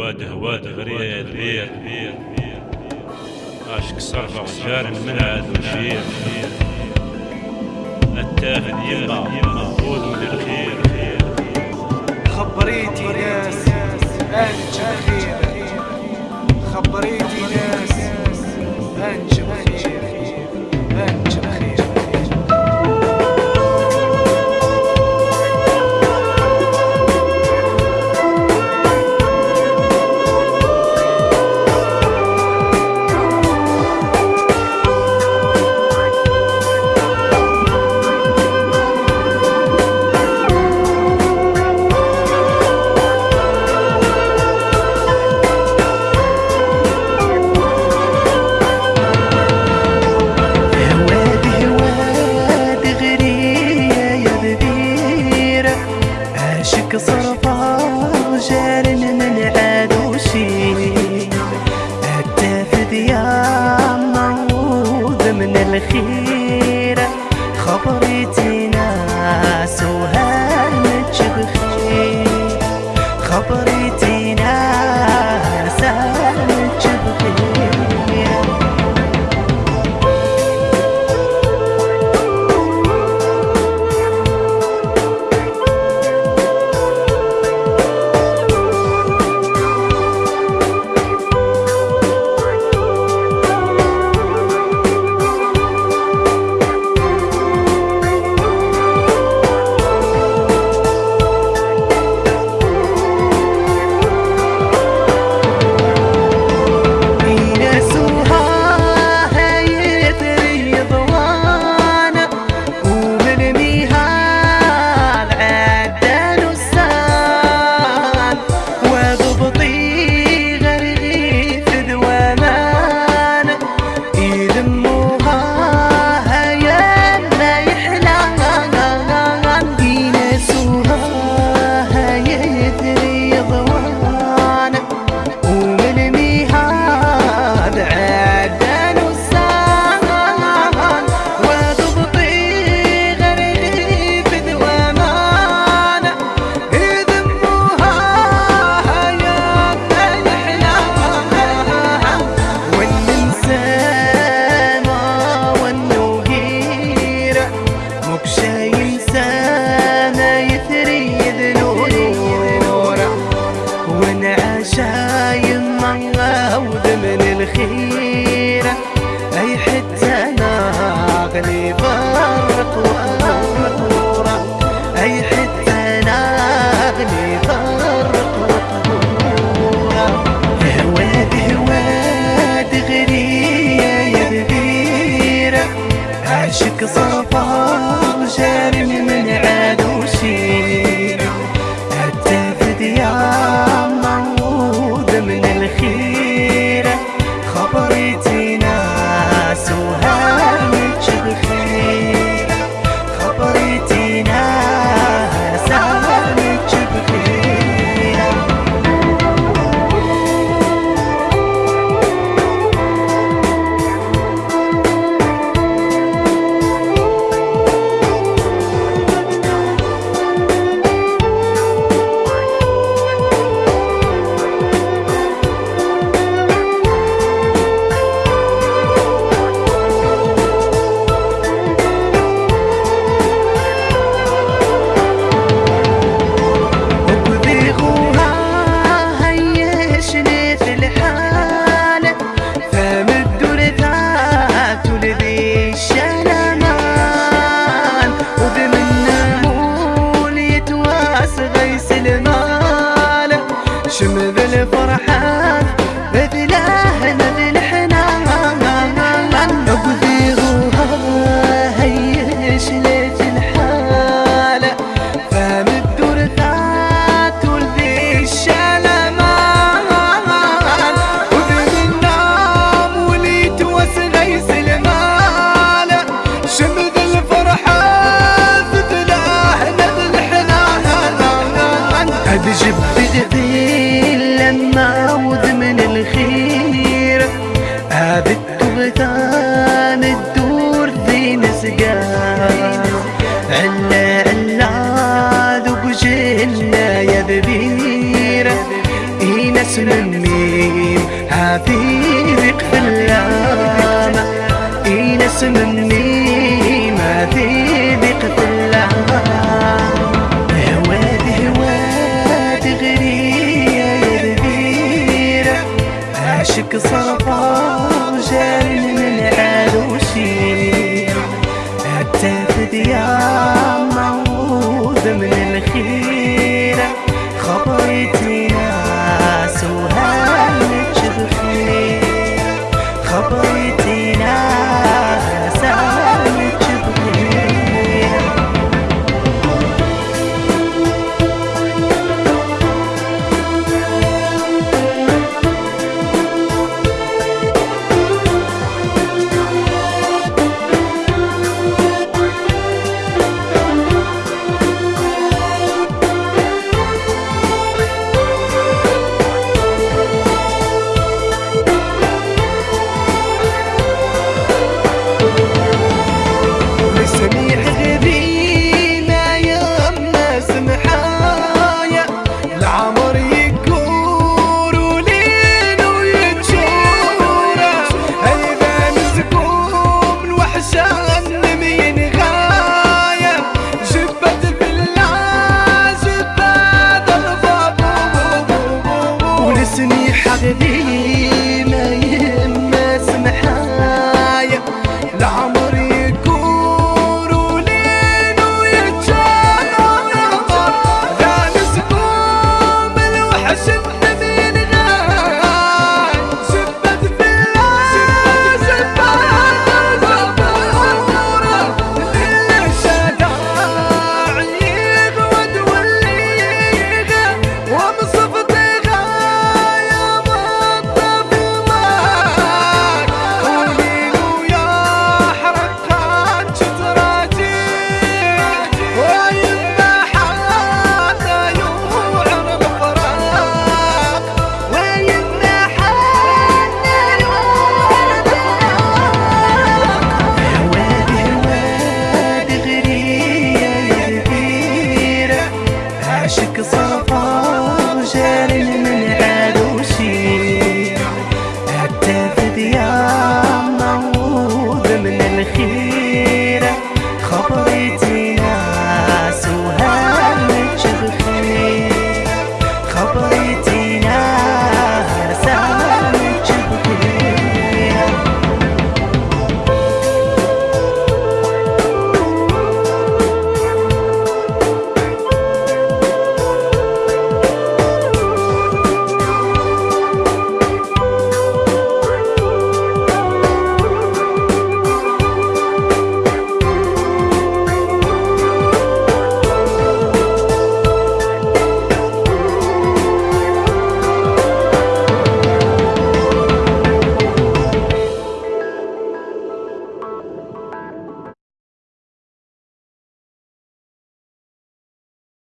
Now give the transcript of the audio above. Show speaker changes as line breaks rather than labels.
هواد هواد غرير غرير عاشق صرفة وجار عاد وشير. التافد يما مأخوذ من الخير
خبريتي ناس انجم خير خبريتي ناس انجم
صرفة جارن من عادوشي التافد يا موذ من الخيرة خبرتي ناس وهانج بخير خبرتي aşık safa şerimin جبت ذيل لما وذ من الخير. هذا التغتان الدور ذي نسقان علا علا ذوق جهلنا يا ببيرة ناس من ميم اللامة. اي ناس من ميم هذه غرية يا ذبيرة عاشق صرفة وجاي